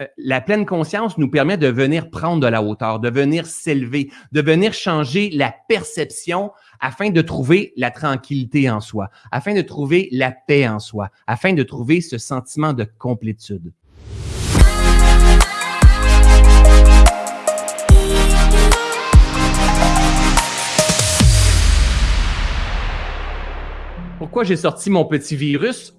Euh, la pleine conscience nous permet de venir prendre de la hauteur, de venir s'élever, de venir changer la perception afin de trouver la tranquillité en soi, afin de trouver la paix en soi, afin de trouver ce sentiment de complétude. Pourquoi j'ai sorti mon petit virus?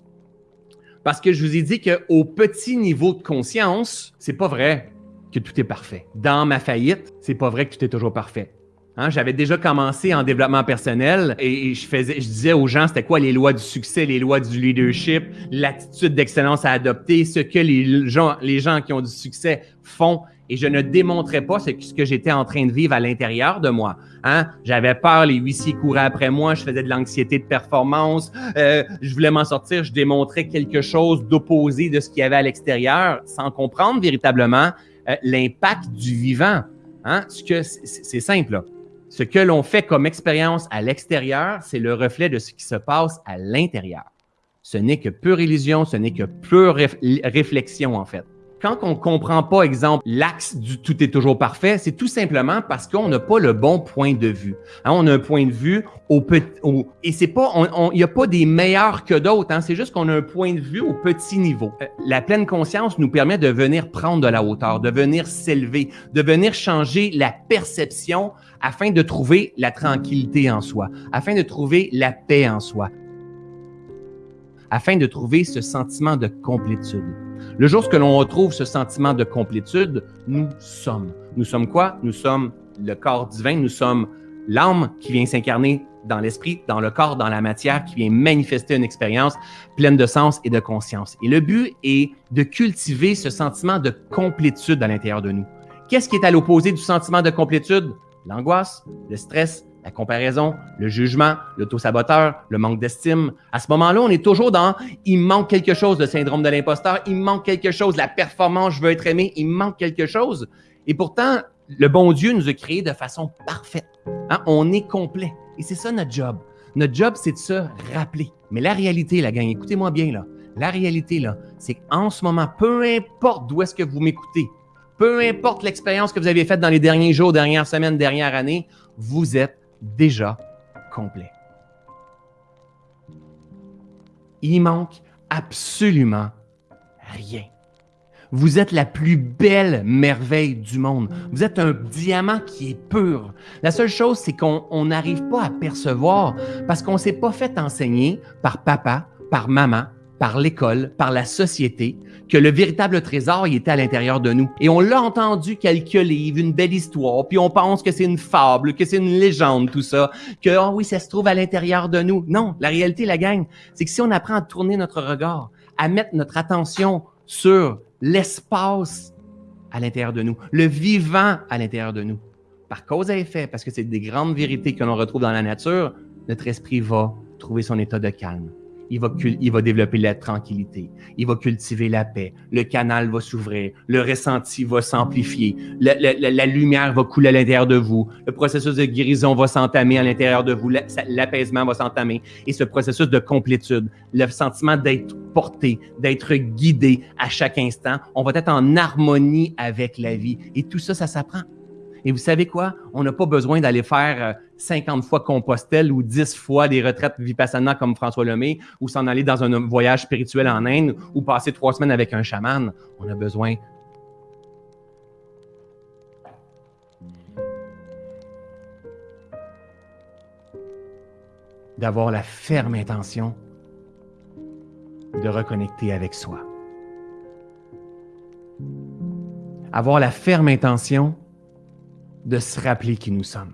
Parce que je vous ai dit qu'au petit niveau de conscience, c'est pas vrai que tout est parfait. Dans ma faillite, c'est pas vrai que tout est toujours parfait. Hein, j'avais déjà commencé en développement personnel et, je, faisais, je disais aux gens c'était quoi les lois du succès, les lois du leadership, l'attitude d'excellence à adopter, ce que les gens, les gens qui ont du succès font et je ne démontrais pas ce, que j'étais en train de vivre à l'intérieur de moi. Hein? J'avais peur, les huissiers couraient après moi, je faisais de l'anxiété de performance, euh, je voulais m'en sortir, je démontrais quelque chose d'opposé de ce qu'il y avait à l'extérieur, sans comprendre véritablement euh, l'impact du vivant. Hein? C'est simple. Ce que l'on fait comme expérience à l'extérieur, c'est le reflet de ce qui se passe à l'intérieur. Ce n'est que pure illusion, ce n'est que pure réflexion en fait quand on comprend pas, exemple, l'axe du tout est toujours parfait, c'est tout simplement parce qu'on n'a pas le bon point de vue. Hein, on a un point de vue au petit, et c'est pas, il n'y a pas des meilleurs que d'autres. Hein, c'est juste qu'on a un point de vue au petit niveau. Euh, la pleine conscience nous permet de venir prendre de la hauteur, de venir s'élever, de venir changer la perception afin de trouver la tranquillité en soi, afin de trouver la paix en soi, afin de trouver ce sentiment de complétude. Le jour que l'on retrouve ce sentiment de complétude, nous sommes. Nous sommes quoi? Nous sommes le corps divin, nous sommes l'âme qui vient s'incarner dans l'esprit, dans le corps, dans la matière, qui vient manifester une expérience pleine de sens et de conscience. Et le but est de cultiver ce sentiment de complétude à l'intérieur de nous. Qu'est-ce qui est à l'opposé du sentiment de complétude? L'angoisse, le stress, la comparaison, le jugement, l'auto-saboteur, le manque d'estime. À ce moment-là, on est toujours dans il manque quelque chose, le syndrome de l'imposteur, il manque quelque chose, la performance, je veux être aimé, il manque quelque chose. Et pourtant, le bon Dieu nous a créés de façon parfaite. Hein? On est complet. Et c'est ça notre job. Notre job, c'est de se rappeler. Mais la réalité, la gang, écoutez-moi bien là. La réalité, là, c'est qu'en ce moment, peu importe d'où est-ce que vous m'écoutez, peu importe l'expérience que vous avez faite dans les derniers jours, dernières semaines, dernières années, vous êtes déjà complet. Il manque absolument rien. Vous êtes la plus belle merveille du monde. Vous êtes un diamant qui est pur. La seule chose, c'est qu'on n'arrive pas à percevoir parce qu'on ne s'est pas fait enseigner par papa, par maman, par l'école, par la société, que le véritable trésor il était à l'intérieur de nous. Et on l'a entendu quelques livres, une belle histoire, puis on pense que c'est une fable, que c'est une légende, tout ça, que oh oui, ça se trouve à l'intérieur de nous. Non, la réalité, la gang, c'est que si on apprend à tourner notre regard, à mettre notre attention sur l'espace à l'intérieur de nous, le vivant à l'intérieur de nous, par cause à effet, parce que c'est des grandes vérités que l'on retrouve dans la nature, notre esprit va trouver son état de calme il va, il va développer la tranquillité, il va cultiver la paix, le canal va s'ouvrir, le ressenti va s'amplifier, la, la, lumière va couler à l'intérieur de vous, le processus de guérison va s'entamer à l'intérieur de vous, l'apaisement va s'entamer, et ce processus de complétude, le sentiment d'être porté, d'être guidé à chaque instant, on va être en harmonie avec la vie, et tout ça, ça s'apprend. Et vous savez quoi? On n'a pas besoin d'aller faire 50 euh, fois Compostelle ou 10 fois des retraites Vipassana comme François Lemay ou s'en aller dans un voyage spirituel en Inde ou passer trois semaines avec un chaman. On a besoin d'avoir la ferme intention de reconnecter avec soi. Avoir la ferme intention de se rappeler qui nous sommes.